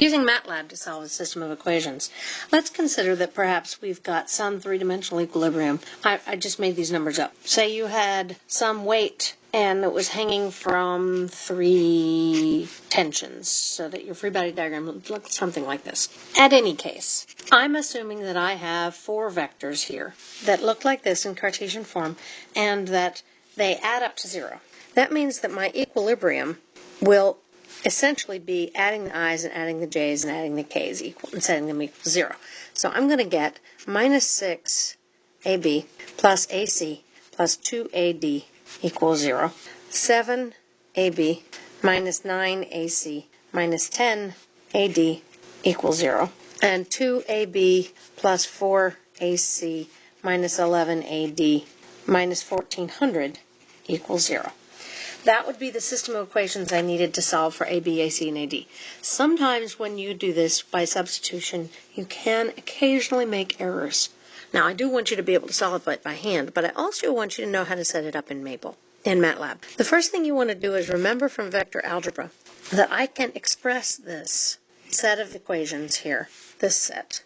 Using MATLAB to solve a system of equations, let's consider that perhaps we've got some three-dimensional equilibrium. I, I, just made these numbers up. Say you had some weight and it was hanging from three tensions so that your free body diagram looks something like this. At any case, I'm assuming that I have four vectors here that look like this in Cartesian form and that they add up to zero. That means that my equilibrium will essentially be adding the i's and adding the j's and adding the k's equal and setting them equal to zero. So I'm going to get minus 6 AB plus AC plus 2AD equals zero. 7 AB minus 9 AC minus 10 AD equals zero. And 2 AB plus 4 AC minus 11 AD minus 1400 equals zero. That would be the system of equations I needed to solve for A, B, A, C, and AD. Sometimes when you do this by substitution, you can occasionally make errors. Now, I do want you to be able to solve it by hand, but I also want you to know how to set it up in Maple, in MATLAB. The first thing you want to do is remember from vector algebra that I can express this set of equations here, this set,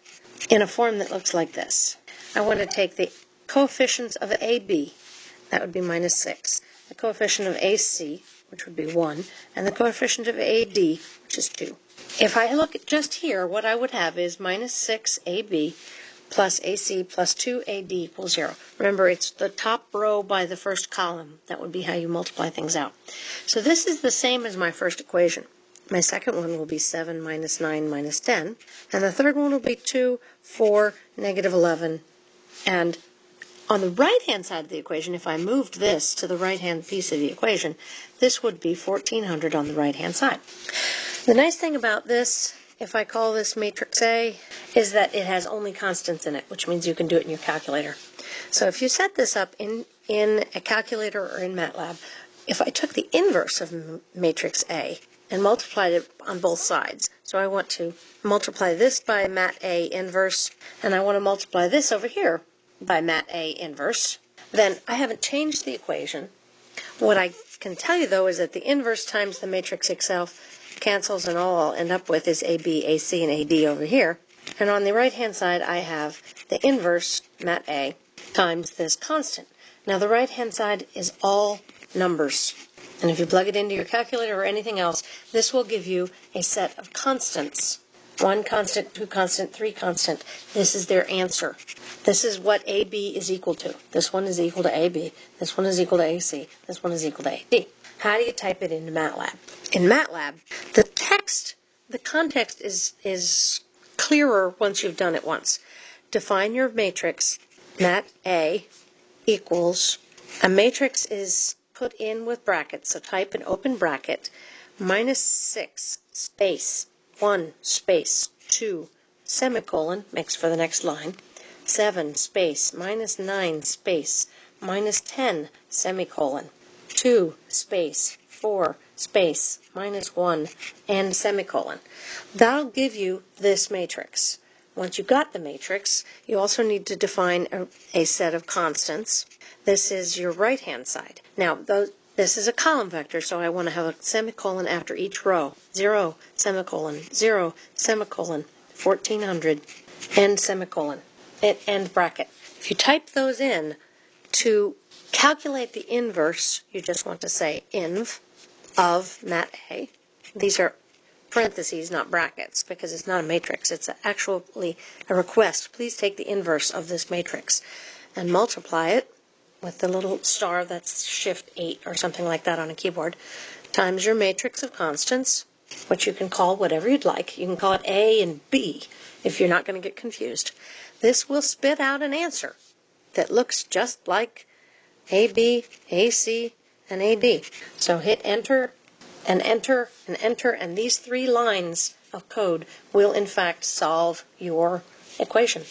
in a form that looks like this. I want to take the coefficients of AB, that would be minus 6, the coefficient of AC, which would be 1, and the coefficient of AD, which is 2. If I look at just here, what I would have is minus 6AB plus AC plus 2AD equals 0. Remember, it's the top row by the first column. That would be how you multiply things out. So this is the same as my first equation. My second one will be 7 minus 9 minus 10. And the third one will be 2, 4, negative 11, and on the right-hand side of the equation, if I moved this to the right-hand piece of the equation, this would be 1400 on the right-hand side. The nice thing about this, if I call this matrix A, is that it has only constants in it, which means you can do it in your calculator. So if you set this up in, in a calculator or in MATLAB, if I took the inverse of matrix A and multiplied it on both sides, so I want to multiply this by mat A inverse, and I want to multiply this over here by mat A inverse, then I haven't changed the equation. What I can tell you, though, is that the inverse times the matrix itself cancels, and all I'll end up with is AB, AC, and AD over here. And on the right-hand side, I have the inverse, mat A, times this constant. Now, the right-hand side is all numbers. And if you plug it into your calculator or anything else, this will give you a set of constants. One constant, two constant, three constant. This is their answer. This is what AB is equal to. This one is equal to AB. This one is equal to AC. This one is equal to AD. How do you type it into MATLAB? In MATLAB, the text, the context is, is clearer once you've done it once. Define your matrix, mat A equals, a matrix is put in with brackets, so type an open bracket, minus 6 space 1 space 2 semicolon, makes for the next line, 7 space minus 9 space minus 10 semicolon 2 space 4 space minus 1 and semicolon. That'll give you this matrix. Once you've got the matrix, you also need to define a, a set of constants. This is your right-hand side. Now, those, this is a column vector, so I want to have a semicolon after each row. 0, semicolon, 0, semicolon, 1400, end semicolon end bracket. If you type those in, to calculate the inverse, you just want to say inv of mat A. These are parentheses, not brackets, because it's not a matrix. It's actually a request. Please take the inverse of this matrix and multiply it with the little star that's shift 8 or something like that on a keyboard, times your matrix of constants, which you can call whatever you'd like. You can call it A and B if you're not going to get confused. This will spit out an answer that looks just like AB, AC, and AD. So hit enter and enter and enter, and these three lines of code will in fact solve your equation.